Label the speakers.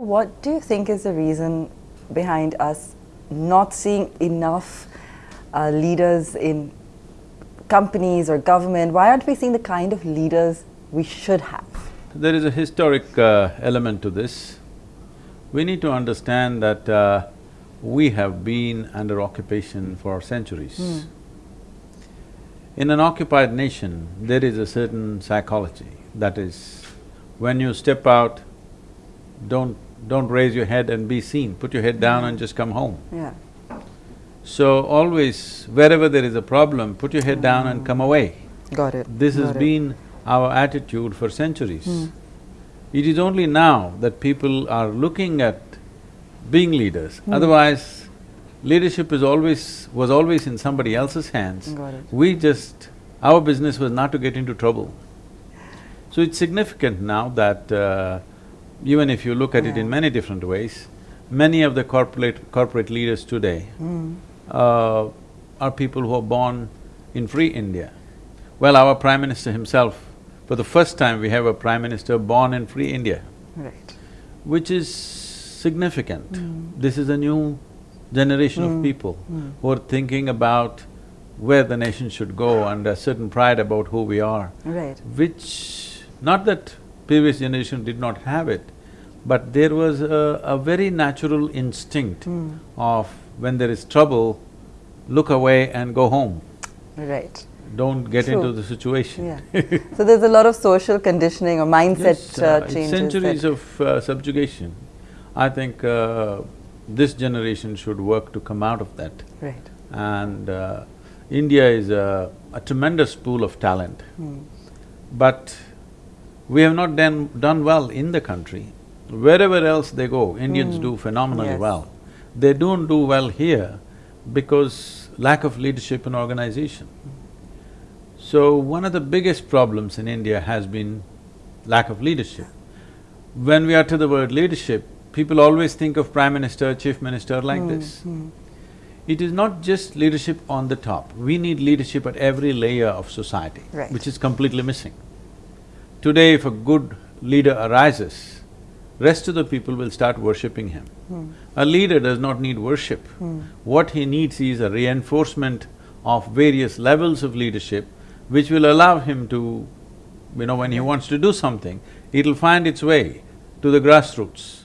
Speaker 1: What do you think is the reason behind us not seeing enough uh, leaders in companies or government? Why aren't we seeing the kind of leaders we should have?
Speaker 2: There is a historic uh, element to this. We need to understand that uh, we have been under occupation for centuries.
Speaker 1: Hmm.
Speaker 2: In an occupied nation, there is a certain psychology, that is, when you step out, don't… don't raise your head and be seen, put your head down and just come home.
Speaker 1: Yeah.
Speaker 2: So always, wherever there is a problem, put your head down and come away.
Speaker 1: Got it.
Speaker 2: This has
Speaker 1: it.
Speaker 2: been our attitude for centuries. It is only now that people are looking at being leaders. Otherwise, leadership is always… was always in somebody else's hands.
Speaker 1: Got it.
Speaker 2: We just… our business was not to get into trouble. So it's significant now that uh, even if you look at it in many different ways, many of the corporate… corporate leaders today
Speaker 1: Hmm.
Speaker 2: uh, are people who are born in free India. Well, our Prime Minister himself, for the first time we have a Prime Minister born in free India,
Speaker 1: Right.
Speaker 2: which is significant. This is a new generation of people who are thinking about where the nation should go and a certain pride about who we are,
Speaker 1: Right.
Speaker 2: which… not that previous generation did not have it, but there was a, a very natural instinct of when there is trouble, look away and go home.
Speaker 1: Right.
Speaker 2: Don't get
Speaker 1: True.
Speaker 2: into the situation.
Speaker 1: Yeah. so there's a lot of social conditioning or mindset
Speaker 2: Yes,
Speaker 1: uh,
Speaker 2: uh,
Speaker 1: changes.
Speaker 2: centuries of uh, subjugation. I think uh, this generation should work to come out of that.
Speaker 1: Right.
Speaker 2: And uh, India is a, a tremendous pool of talent.
Speaker 1: Hmm.
Speaker 2: But we have not done, done well in the country. Wherever else they go, Indians hmm. do phenomenally.
Speaker 1: Yes.
Speaker 2: well. They don't do well here because lack of leadership and organization. So, one of the biggest problems in India has been lack of leadership. When we utter the word leadership, people always think of Prime Minister, Chief Minister like hmm, this. Hmm. It is not just leadership on the top, we need leadership at every layer of society,
Speaker 1: Right.
Speaker 2: which is completely missing. Today, if a good leader arises, rest of the people will start worshipping him. Hmm. A leader does not need worship. Hmm. What he needs is a reinforcement of various levels of leadership which will allow him to, you know, when he wants to do something, it'll find its way to the grassroots.